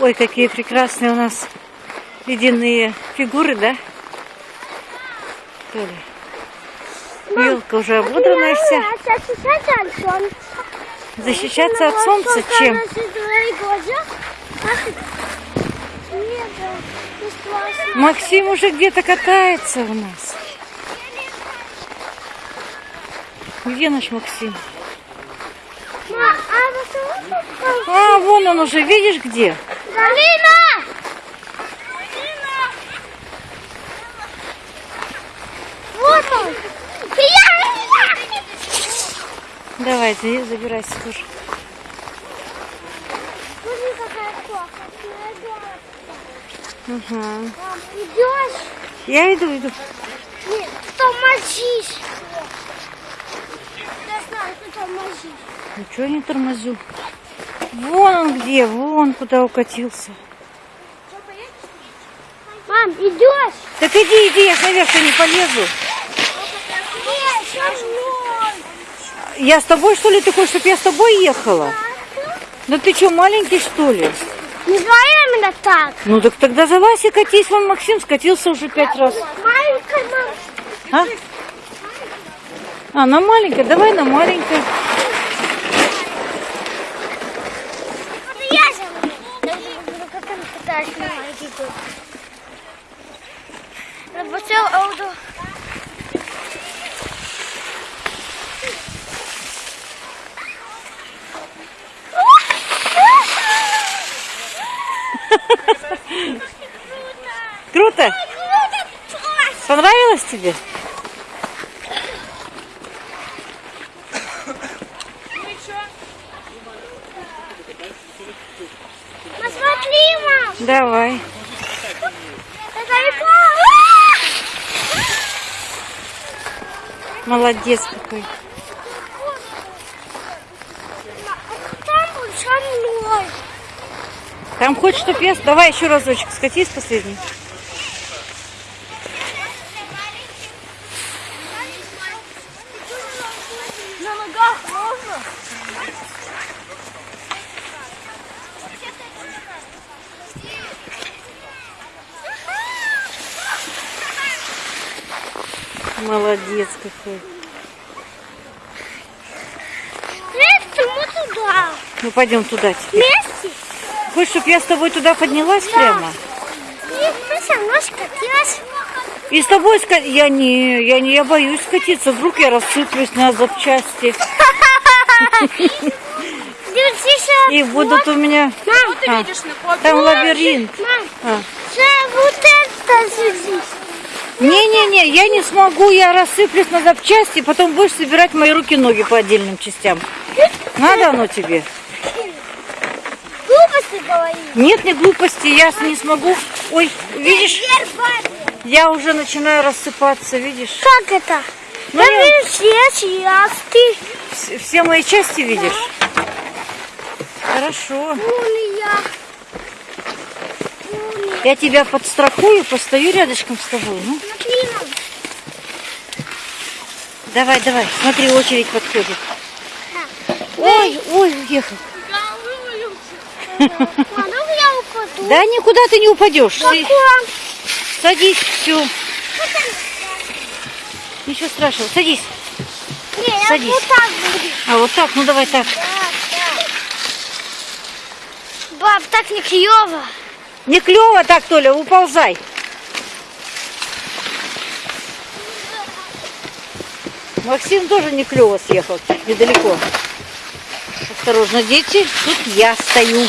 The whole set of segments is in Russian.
Ой, какие прекрасные у нас ледяные фигуры, да? Толя. Елка уже ободранная вся. Защищаться от солнца чем? Максим уже где-то катается у нас. Где наш Максим? А, вон он уже, видишь где? Галина! Вот он! Давай, за- забирайся тоже. Смотри, какая кофа. Угу. Идешь? Я иду, иду. Нет, тормозишь. Я знаю, ты тормозишь. Ничего не тормозю. Вон он где, вон куда укатился. Мам, идешь? Так иди, иди, я наверх не полезу. Я с тобой, что ли? Ты хочешь, чтобы я с тобой ехала? Да ты что, маленький, что ли? Не говори именно так. Ну так тогда залазь и катись. Вон Максим скатился уже пять раз. Маленькая мама. А? А, на маленькой? Давай на маленькой. Это я же. Я же буду как кот. Работал ауто. Круто? Понравилось тебе? Посмотри, мам. Давай. Молодец какой. Там со мной. Там хочешь, чтоб я... Давай еще разочек скатись последний. Молодец какой. Вместе мы туда. Ну пойдем туда теперь. Вместе. Хочешь, чтобы я с тобой туда поднялась прямо? И мы со мной скатилась. И с тобой ска... Я не, я не, я боюсь скатиться. Вдруг я рассыплюсь на запчасти. И будут у меня... Мам, А, там лабиринт. Мам, А. вот это здесь. Не-не-не, я не смогу, я рассыплюсь на запчасти, потом будешь собирать мои руки-ноги по отдельным частям. Надо оно тебе? Глупости говоришь. Нет, не глупости, я не смогу. Ой, видишь, я уже начинаю рассыпаться, видишь? Как это? Ну, Я я- вижу все части. Вс- Все мои части видишь? Хорошо. Я тебя подстрахую, постою рядышком с тобой. Ну, Смотри, мам. давай, давай. Смотри, очередь подходит. Ой, ой, уехал. Да никуда ты не упадешь. Садись, все. Ничего страшного. Садись. Не, Садись. вот так буду. А вот так, ну давай так. Баб, так не клево. Не клево так, Толя, уползай. Максим тоже не клево съехал, недалеко. Осторожно, дети, тут я стою.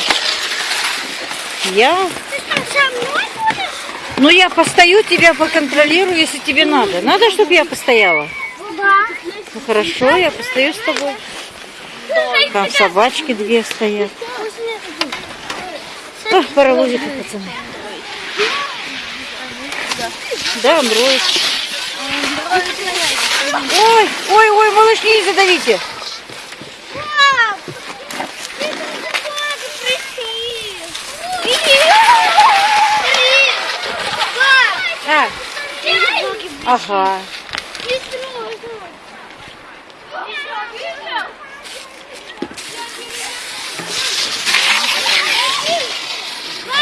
Я, ну я постою, тебя поконтролирую, если тебе надо. Надо, чтобы я постояла? Да. Ну хорошо, я постою с тобой. Там собачки две стоят. Ах, паровозики, пацаны. Да, Андроид. Ой, ой, ой, малышни, не задавите. Пап, ты тут такое запретил. Пап, А, ты ага. не трогай.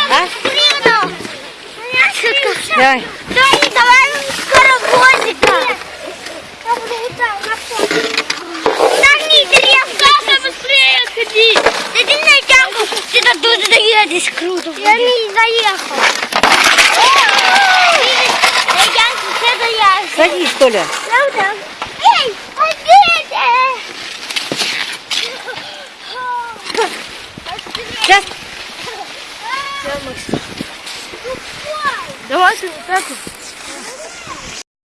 А? Блин, Давай. Тони, давай скоровозика. Нагни древко. Саша, быстрее ходи. Да ты на тягу. Ты так тут доедешь круто. Я не заехал. Садись, Толя. Правда? Эй, погодите. Сейчас. Давай, так.